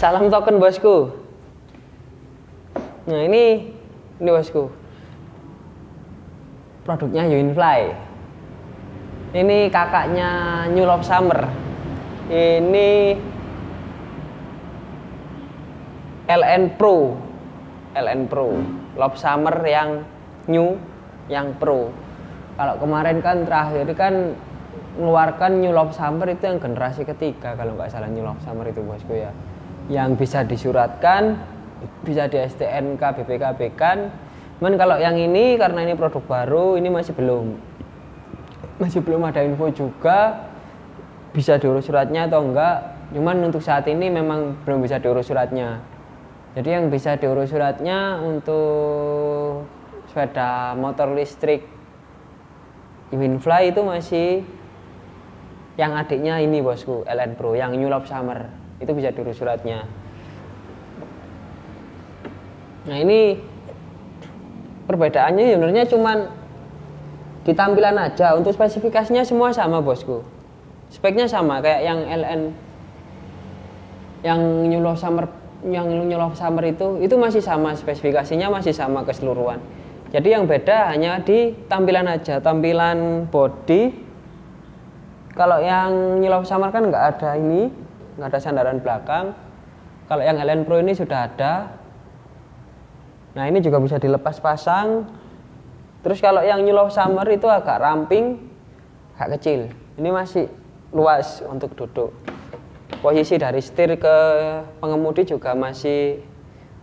Salam token bosku. Nah ini ini bosku. Produknya Unifly. Ini kakaknya New Love Summer. Ini LN Pro. LN Pro. Love Summer yang new, yang pro. Kalau kemarin kan terakhir kan mengeluarkan New Love Summer itu yang generasi ketiga kalau nggak salah New Love Summer itu bosku ya yang bisa disuratkan bisa di STNK BPKB kan. Cuman kalau yang ini karena ini produk baru ini masih belum. Masih belum ada info juga bisa diurus suratnya atau enggak. Cuman untuk saat ini memang belum bisa diurus suratnya. Jadi yang bisa diurus suratnya untuk sepeda motor listrik Winfly itu masih yang adiknya ini bosku LN Pro yang New Love Summer itu bisa diurus suratnya. Nah ini perbedaannya sebenarnya cuman di tampilan aja. Untuk spesifikasinya semua sama bosku. Speknya sama kayak yang LN yang Love Summer yang Love Summer itu itu masih sama. Spesifikasinya masih sama keseluruhan. Jadi yang beda hanya di tampilan aja, tampilan body. Kalau yang New Summer kan nggak ada ini, nggak ada sandaran belakang. Kalau yang Ellen Pro ini sudah ada. Nah ini juga bisa dilepas pasang. Terus kalau yang New Summer itu agak ramping, agak kecil. Ini masih luas untuk duduk. Posisi dari setir ke pengemudi juga masih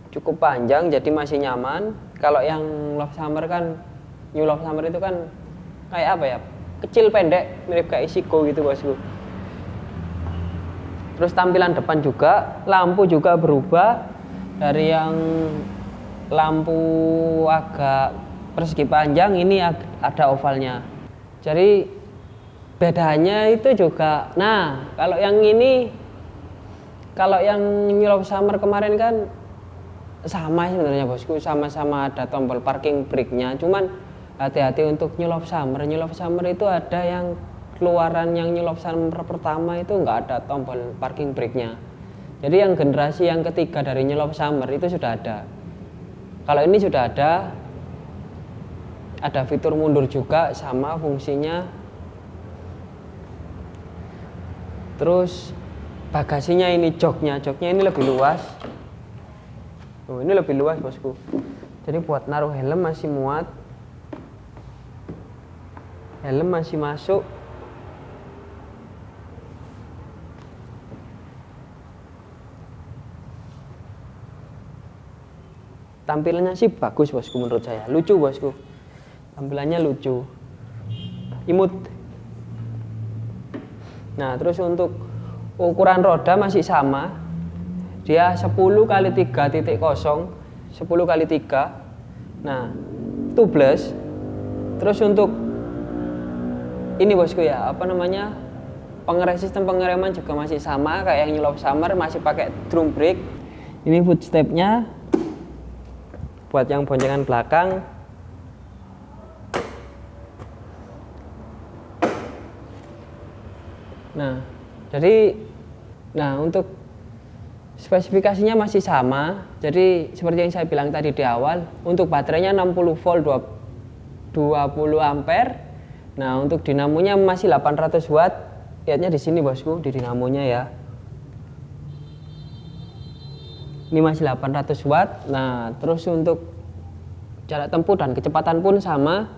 cukup panjang, jadi masih nyaman kalau yang love summer kan new love summer itu kan kayak apa ya kecil pendek mirip kayak Isiko gitu bosku terus tampilan depan juga lampu juga berubah. Dari yang lampu agak persegi panjang ini ada ovalnya. Jadi bedanya itu juga nah kalau yang ini kalau yang New Summer kemarin kan sama sebenarnya bosku. Sama-sama ada tombol parking brake-nya. Cuman hati-hati untuk New Summer. New Summer itu ada yang keluaran yang New Love Summer pertama itu nggak ada tombol parking brake-nya jadi yang generasi yang ketiga dari Love Summer itu sudah ada kalau ini sudah ada ada fitur mundur juga sama fungsinya terus bagasinya ini joknya joknya ini lebih luas Oh, ini lebih luas bosku. Jadi buat naruh helm masih muat. Helm masih masuk. Tampilannya sih bagus bosku menurut saya. Lucu bosku. Tampilannya lucu. Imut. Nah, terus untuk ukuran roda masih sama dia 10 kali 3 titik kosong 10 kali 3 nah tubeless terus untuk ini bosku ya apa namanya pengerem sistem pengereman juga masih sama kayak yang Love Summer masih pakai drum brake ini footstepnya buat yang boncengan belakang nah jadi nah untuk Spesifikasinya masih sama, jadi seperti yang saya bilang tadi di awal, untuk baterainya 60 volt 20 ampere. Nah, untuk dinamonya masih 800 watt. Lihatnya di sini bosku, di dinamonya ya. Ini masih 800 watt. Nah, terus untuk jarak tempuh dan kecepatan pun sama.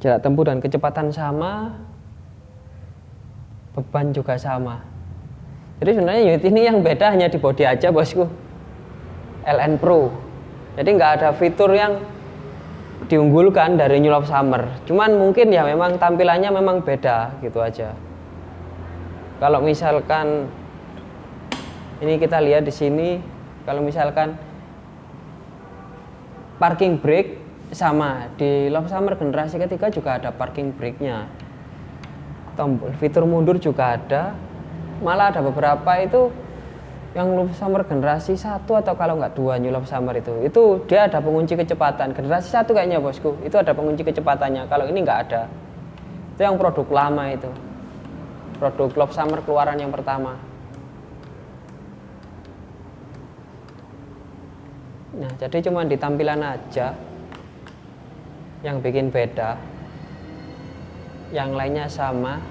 Jarak tempuh dan kecepatan sama. Beban juga sama. Jadi sebenarnya unit ini yang beda hanya di body aja bosku. LN Pro. Jadi nggak ada fitur yang diunggulkan dari New Love Summer. Cuman mungkin ya memang tampilannya memang beda gitu aja. Kalau misalkan ini kita lihat di sini, kalau misalkan parking brake sama di Love Summer generasi ketiga juga ada parking brake-nya. Tombol fitur mundur juga ada, malah ada beberapa itu yang Love Summer generasi satu atau kalau nggak dua New Love Summer itu. Itu dia ada pengunci kecepatan. Generasi satu kayaknya bosku. Itu ada pengunci kecepatannya. Kalau ini nggak ada. Itu yang produk lama itu. Produk Love Summer keluaran yang pertama nah jadi cuma di tampilan aja yang bikin beda. Yang lainnya sama.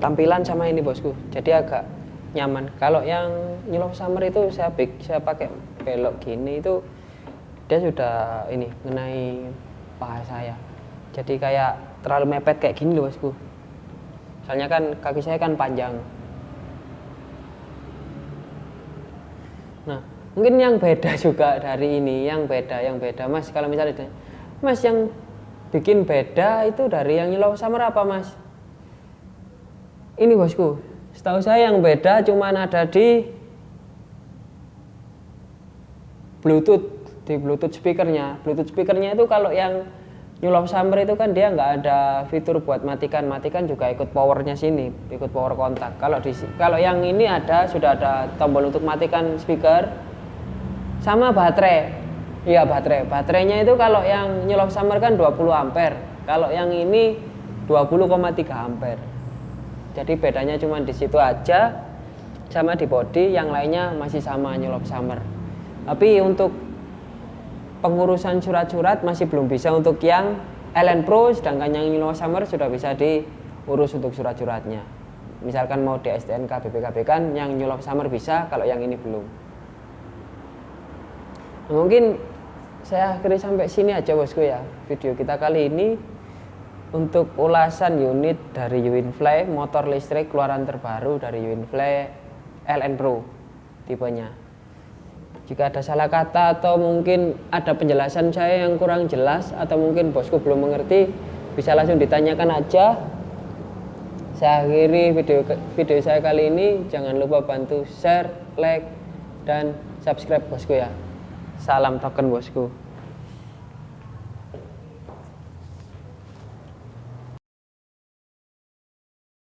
Tampilan sama ini bosku. Jadi agak nyaman. Kalau yang nyelok summer itu saya big saya pakai belok gini itu dia sudah ini mengenai paha saya. Jadi kayak terlalu mepet kayak gini loh bosku soalnya kan kaki saya kan panjang. Nah mungkin yang beda juga dari ini yang beda yang beda. Mas kalau misalnya mas yang bikin beda itu dari yang nyelok summer apa mas? Ini bosku. Setahu saya yang beda cuma ada di bluetooth di bluetooth speakernya. Bluetooth speakernya itu kalau yang New Love Summer itu kan dia nggak ada fitur buat matikan. Matikan juga ikut powernya sini ikut power kontak. Kalau di kalau yang ini ada sudah ada tombol untuk matikan speaker. Sama baterai. Iya baterai. Baterainya itu kalau yang New Love Summer kan 20 ampere. Kalau yang ini 20,3 ampere. Jadi bedanya cuma di situ aja sama di body yang lainnya masih sama nyelop summer tapi untuk pengurusan surat-surat masih belum bisa untuk yang LN Pro sedangkan yang nyelop summer sudah bisa diurus untuk surat-suratnya. Misalkan mau di STNK BPKB kan yang nyelop summer bisa kalau yang ini belum. Nah, mungkin saya akhiri sampai sini aja bosku ya video kita kali ini. Untuk ulasan unit dari Uinfly motor listrik keluaran terbaru dari Uinfly LN Pro tipenya jika ada salah kata atau mungkin ada penjelasan saya yang kurang jelas atau mungkin bosku belum mengerti bisa langsung ditanyakan aja. Saya akhiri video video saya kali ini. Jangan lupa bantu share like dan subscribe bosku ya. Salam token bosku